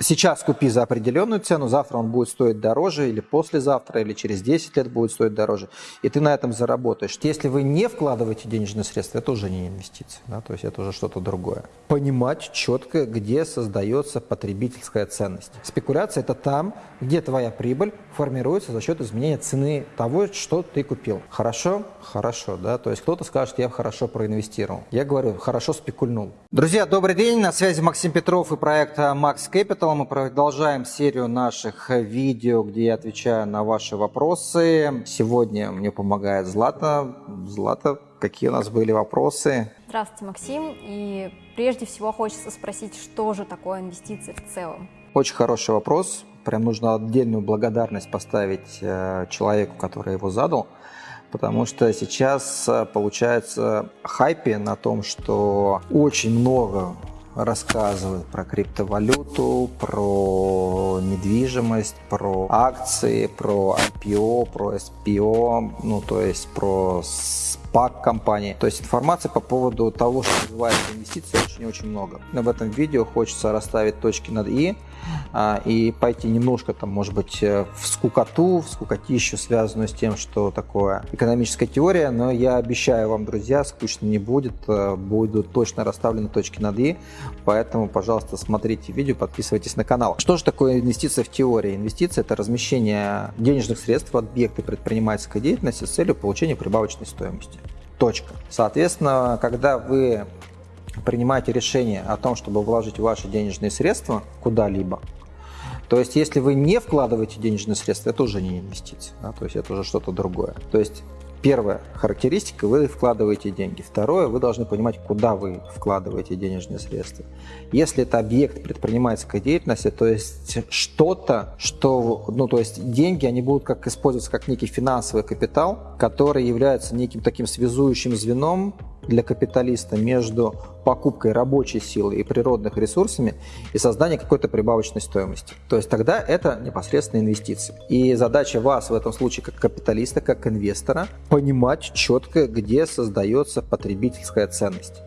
Сейчас купи за определенную цену, завтра он будет стоить дороже, или послезавтра, или через 10 лет будет стоить дороже, и ты на этом заработаешь. Если вы не вкладываете денежные средства, это уже не инвестиция, да, то есть это уже что-то другое. Понимать четко, где создается потребительская ценность. Спекуляция – это там, где твоя прибыль формируется за счет изменения цены того, что ты купил. Хорошо? Хорошо, да, то есть кто-то скажет, я хорошо проинвестировал. Я говорю, хорошо спекульнул. Друзья, добрый день, на связи Максим Петров и проект Max Capital этого мы продолжаем серию наших видео, где я отвечаю на ваши вопросы. Сегодня мне помогает Злата. Злата, какие у нас были вопросы? Здравствуйте, Максим. И прежде всего хочется спросить, что же такое инвестиции в целом? Очень хороший вопрос. Прям нужно отдельную благодарность поставить э, человеку, который его задал потому что сейчас э, получается хайпе на том, что очень много рассказывают про криптовалюту, про недвижимость, про акции, про IPO, про SPO, ну то есть про SPAC компании. То есть информации по поводу того, что называется инвестиции, очень-очень много. Но в этом видео хочется расставить точки над «и», и пойти немножко, там, может быть, э, в скукоту, в скукотищу, связанную с тем, что такое экономическая теория, но я обещаю вам, друзья, скучно не будет, э, будут точно расставлены точки над «и», поэтому, пожалуйста, смотрите видео, подписывайтесь на канал. Что же такое инвестиция в теории? Инвестиция – это размещение денежных средств в объекты предпринимательской деятельности с целью получения прибавочной стоимости. Точка. Соответственно, когда вы принимаете решение о том, чтобы вложить ваши денежные средства куда-либо, то есть, если вы не вкладываете денежные средства, это уже не инвестиция, да, то есть это уже что-то другое. То есть, первая характеристика, вы вкладываете деньги. Второе, вы должны понимать, куда вы вкладываете денежные средства. Если это объект предпринимательской деятельности, то есть что-то, что, ну, то есть деньги, они будут как использоваться как некий финансовый капитал, который является неким таким связующим звеном для капиталиста между покупкой рабочей силы и природных ресурсами и созданием какой-то прибавочной стоимости. То есть тогда это непосредственно инвестиции. И задача вас в этом случае как капиталиста, как инвестора, понимать четко, где создается потребительская ценность.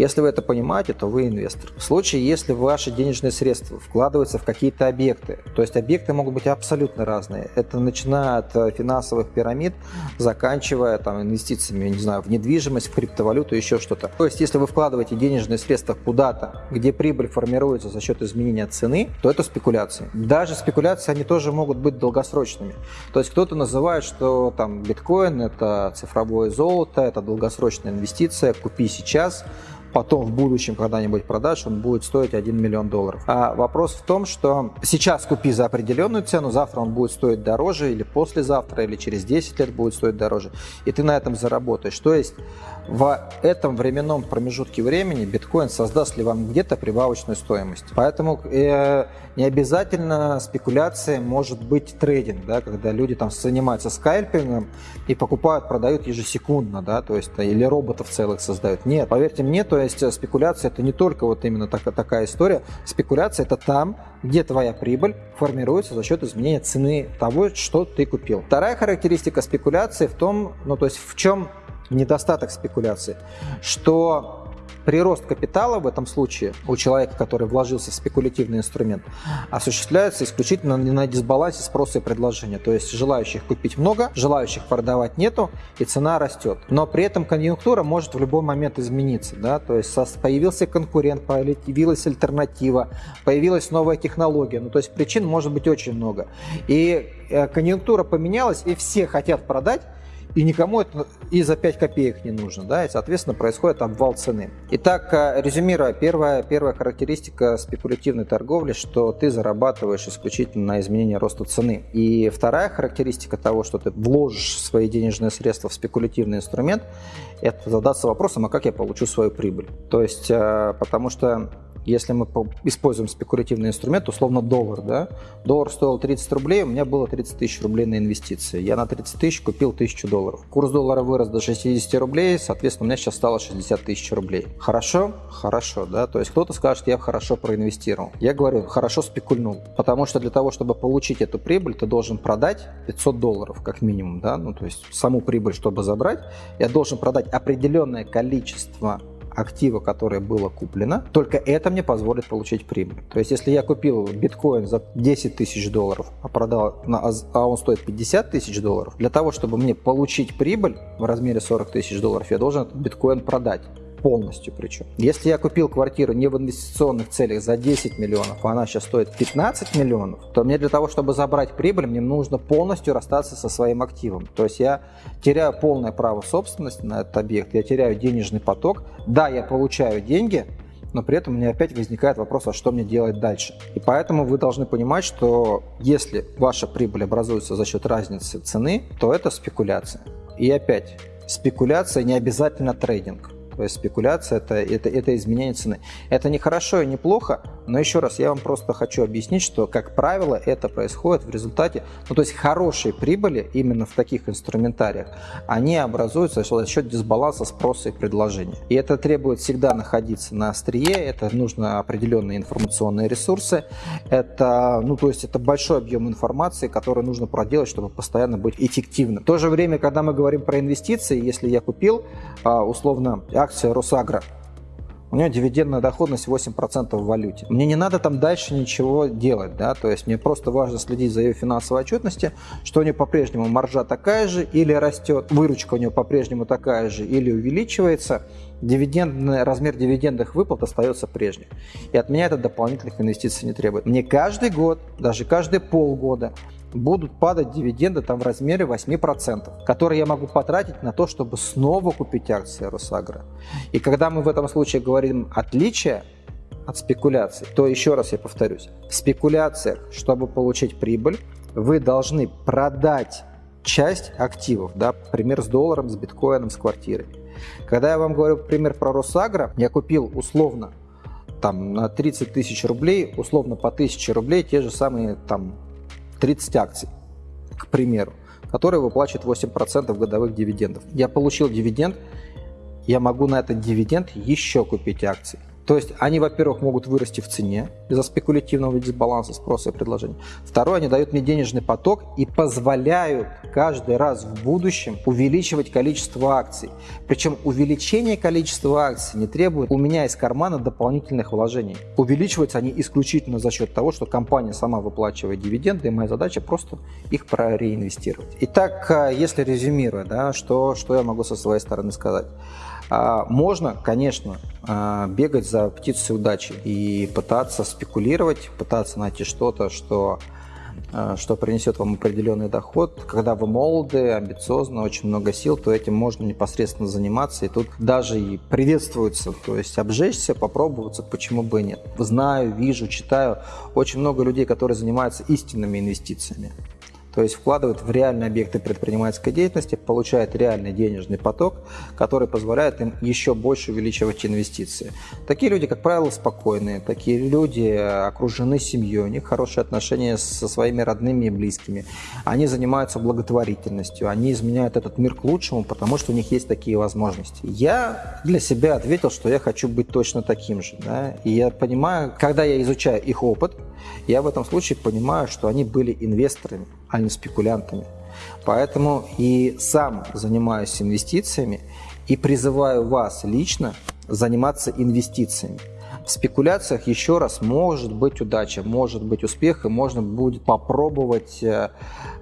Если вы это понимаете, то вы инвестор. В случае, если ваши денежные средства вкладываются в какие-то объекты, то есть объекты могут быть абсолютно разные. Это начиная от э, финансовых пирамид, заканчивая там, инвестициями, не знаю, в недвижимость, в криптовалюту, еще что-то. То есть, если вы вкладываете денежные средства куда-то, где прибыль формируется за счет изменения цены, то это спекуляции. Даже спекуляции, они тоже могут быть долгосрочными. То есть, кто-то называет, что там биткоин – это цифровое золото, это долгосрочная инвестиция, купи сейчас – потом в будущем когда-нибудь продашь, он будет стоить 1 миллион долларов. А вопрос в том, что сейчас купи за определенную цену, завтра он будет стоить дороже, или послезавтра, или через 10 лет будет стоить дороже, и ты на этом заработаешь. То есть в этом временном промежутке времени биткоин создаст ли вам где-то прибавочную стоимость. Поэтому э, не обязательно спекуляция может быть трейдинг, да, когда люди там занимаются скальпингом и покупают, продают ежесекундно, да, то есть или роботов целых создают. Нет, поверьте мне, то есть э, спекуляция это не только вот именно так, такая история. Спекуляция это там, где твоя прибыль формируется за счет изменения цены того, что ты купил. Вторая характеристика спекуляции в том, ну то есть в чем недостаток спекуляции, что прирост капитала в этом случае у человека, который вложился в спекулятивный инструмент, осуществляется исключительно на дисбалансе спроса и предложения. То есть желающих купить много, желающих продавать нету, и цена растет. Но при этом конъюнктура может в любой момент измениться. Да? То есть появился конкурент, появилась альтернатива, появилась новая технология. Ну, то есть причин может быть очень много. И э, конъюнктура поменялась, и все хотят продать, и никому это и за 5 копеек не нужно, да, и, соответственно, происходит обвал цены. Итак, э, резюмируя, первая, первая характеристика спекулятивной торговли, что ты зарабатываешь исключительно на изменении роста цены. И вторая характеристика того, что ты вложишь свои денежные средства в спекулятивный инструмент, это задаться вопросом, а как я получу свою прибыль. То есть, э, потому что если мы используем спекулятивный инструмент, условно доллар, да, доллар стоил 30 рублей, у меня было 30 тысяч рублей на инвестиции. Я на 30 тысяч купил 1000 долларов. Курс доллара вырос до 60 рублей, соответственно, у меня сейчас стало 60 тысяч рублей. Хорошо? Хорошо, да, то есть кто-то скажет, я хорошо проинвестировал. Я говорю, хорошо спекульнул, потому что для того, чтобы получить эту прибыль, ты должен продать 500 долларов как минимум, да, ну то есть саму прибыль, чтобы забрать, я должен продать определенное количество актива, которое было куплено, только это мне позволит получить прибыль. То есть, если я купил биткоин за 10 тысяч долларов, а продал, на, а он стоит 50 тысяч долларов, для того, чтобы мне получить прибыль в размере 40 тысяч долларов, я должен этот биткоин продать полностью причем. Если я купил квартиру не в инвестиционных целях за 10 миллионов, а она сейчас стоит 15 миллионов, то мне для того, чтобы забрать прибыль, мне нужно полностью расстаться со своим активом. То есть я теряю полное право собственности на этот объект, я теряю денежный поток. Да, я получаю деньги, но при этом у меня опять возникает вопрос, а что мне делать дальше. И поэтому вы должны понимать, что если ваша прибыль образуется за счет разницы цены, то это спекуляция. И опять, спекуляция не обязательно трейдинг. Спекуляция это, это, это изменение цены. Это не хорошо и не плохо, но еще раз я вам просто хочу объяснить, что, как правило, это происходит в результате, ну то есть хорошие прибыли именно в таких инструментариях, они образуются за счет дисбаланса спроса и предложения. И это требует всегда находиться на острие, это нужно определенные информационные ресурсы, это, ну то есть это большой объем информации, который нужно проделать, чтобы постоянно быть эффективным. В то же время, когда мы говорим про инвестиции, если я купил а, условно акция Росагра. У нее дивидендная доходность 8% в валюте. Мне не надо там дальше ничего делать, да, то есть мне просто важно следить за ее финансовой отчетностью, что у нее по-прежнему маржа такая же или растет, выручка у нее по-прежнему такая же или увеличивается, дивидендный, размер дивидендных выплат остается прежним. И от меня это дополнительных инвестиций не требует. Мне каждый год, даже каждые полгода будут падать дивиденды там в размере 8%, которые я могу потратить на то, чтобы снова купить акции Росагра. И когда мы в этом случае говорим отличие от спекуляций, то еще раз я повторюсь, в спекуляциях, чтобы получить прибыль, вы должны продать часть активов, да, пример с долларом, с биткоином, с квартирой. Когда я вам говорю пример про Росагра, я купил условно там на 30 тысяч рублей, условно по 1000 рублей, те же самые там 30 акций, к примеру, которые выплачивают 8% годовых дивидендов. Я получил дивиденд, я могу на этот дивиденд еще купить акции. То есть они, во-первых, могут вырасти в цене из-за спекулятивного дисбаланса спроса и предложения. Второе, они дают мне денежный поток и позволяют каждый раз в будущем увеличивать количество акций. Причем увеличение количества акций не требует у меня из кармана дополнительных вложений. Увеличиваются они исключительно за счет того, что компания сама выплачивает дивиденды, и моя задача просто их прореинвестировать. Итак, э, если резюмируя, да, что, что я могу со своей стороны сказать? А, можно, конечно, а, бегать за птицей удачи и пытаться спекулировать, пытаться найти что-то, что, а, что принесет вам определенный доход. Когда вы молоды, амбициозны, очень много сил, то этим можно непосредственно заниматься. И тут даже и приветствуется, то есть обжечься, попробоваться, почему бы и нет. Знаю, вижу, читаю очень много людей, которые занимаются истинными инвестициями то есть вкладывают в реальные объекты предпринимательской деятельности, получают реальный денежный поток, который позволяет им еще больше увеличивать инвестиции. Такие люди, как правило, спокойные, такие люди окружены семьей, у них хорошие отношения со своими родными и близкими, они занимаются благотворительностью, они изменяют этот мир к лучшему, потому что у них есть такие возможности. Я для себя ответил, что я хочу быть точно таким же. Да? И я понимаю, когда я изучаю их опыт, я в этом случае понимаю, что они были инвесторами, а не спекулянтами. Поэтому и сам занимаюсь инвестициями и призываю вас лично заниматься инвестициями. В спекуляциях еще раз может быть удача, может быть успех, и можно будет попробовать э,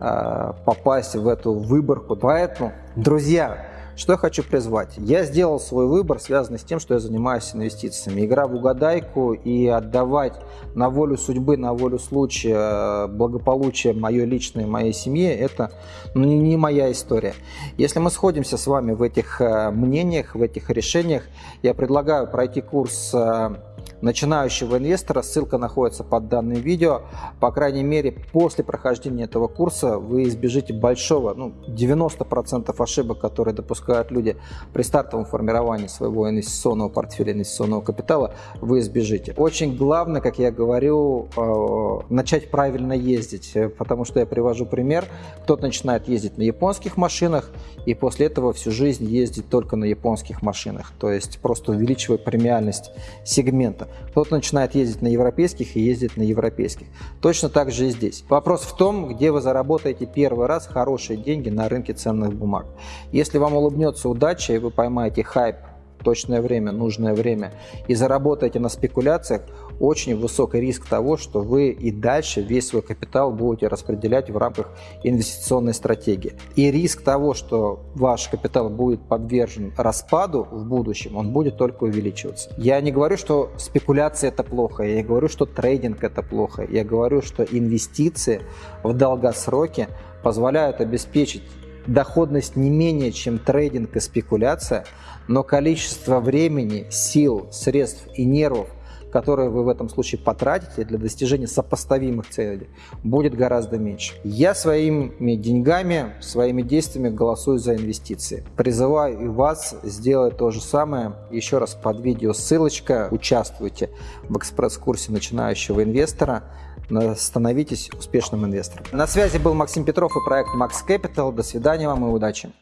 э, попасть в эту выборку. Поэтому, друзья, что я хочу призвать? Я сделал свой выбор, связанный с тем, что я занимаюсь инвестициями. Игра в угадайку и отдавать на волю судьбы, на волю случая, благополучие мое личное, моей семье, это ну, не моя история. Если мы сходимся с вами в этих э, мнениях, в этих решениях, я предлагаю пройти курс э, начинающего инвестора. Ссылка находится под данным видео. По крайней мере, после прохождения этого курса вы избежите большого, ну, 90% ошибок, которые допускают люди при стартовом формировании своего инвестиционного портфеля, инвестиционного капитала, вы избежите. Очень главное, как я говорю, э, начать правильно ездить, потому что я привожу пример. Кто-то начинает ездить на японских машинах и после этого всю жизнь ездит только на японских машинах, то есть просто увеличивая премиальность сегмента. Кто-то начинает ездить на европейских и ездит на европейских. Точно так же и здесь. Вопрос в том, где вы заработаете первый раз хорошие деньги на рынке ценных бумаг. Если вам улыбнется удача и вы поймаете хайп точное время, нужное время и заработаете на спекуляциях, очень высокий риск того, что вы и дальше весь свой капитал будете распределять в рамках инвестиционной стратегии. И риск того, что ваш капитал будет подвержен распаду в будущем, он будет только увеличиваться. Я не говорю, что спекуляция это плохо, я не говорю, что трейдинг это плохо, я говорю, что инвестиции в долгосроке позволяют обеспечить доходность не менее, чем трейдинг и спекуляция, но количество времени, сил, средств и нервов, которые вы в этом случае потратите для достижения сопоставимых целей, будет гораздо меньше. Я своими деньгами, своими действиями голосую за инвестиции. Призываю и вас сделать то же самое. Еще раз под видео ссылочка. Участвуйте в экспресс-курсе начинающего инвестора становитесь успешным инвестором. На связи был Максим Петров и проект Max Capital. До свидания вам и удачи.